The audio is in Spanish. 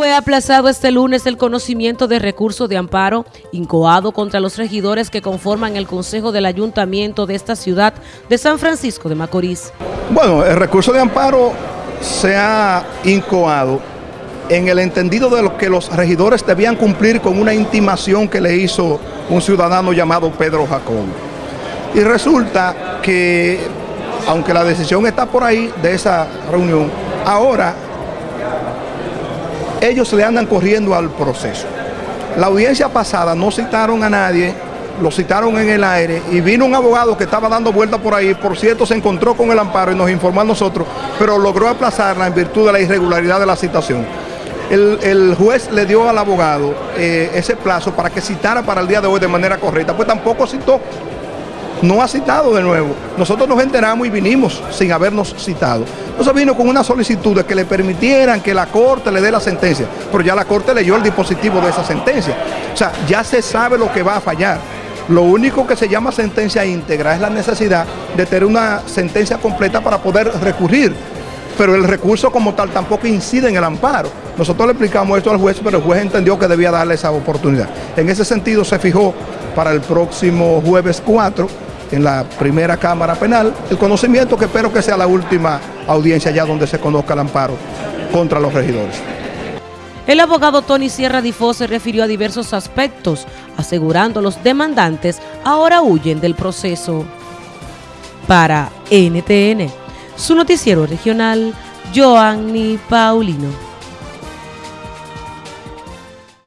Fue aplazado este lunes el conocimiento de recurso de amparo incoado contra los regidores que conforman el Consejo del Ayuntamiento de esta ciudad de San Francisco de Macorís. Bueno, el recurso de amparo se ha incoado en el entendido de lo que los regidores debían cumplir con una intimación que le hizo un ciudadano llamado Pedro Jacob. Y resulta que, aunque la decisión está por ahí de esa reunión, ahora ellos le andan corriendo al proceso. La audiencia pasada no citaron a nadie, lo citaron en el aire y vino un abogado que estaba dando vuelta por ahí, por cierto se encontró con el amparo y nos informó a nosotros, pero logró aplazarla en virtud de la irregularidad de la citación. El, juez le dio al abogado eh, ese plazo para que citara para el día de hoy de manera correcta, pues tampoco citó no ha citado de nuevo. Nosotros nos enteramos y vinimos sin habernos citado. Entonces vino con una solicitud de que le permitieran que la Corte le dé la sentencia, pero ya la Corte leyó el dispositivo de esa sentencia. O sea, ya se sabe lo que va a fallar. Lo único que se llama sentencia íntegra es la necesidad de tener una sentencia completa para poder recurrir. Pero el recurso como tal tampoco incide en el amparo. Nosotros le explicamos esto al juez, pero el juez entendió que debía darle esa oportunidad. En ese sentido se fijó para el próximo jueves 4 en la primera Cámara Penal, el conocimiento que espero que sea la última audiencia ya donde se conozca el amparo contra los regidores. El abogado Tony Sierra Difo se refirió a diversos aspectos, asegurando los demandantes ahora huyen del proceso. Para NTN, su noticiero regional, Joanny Paulino.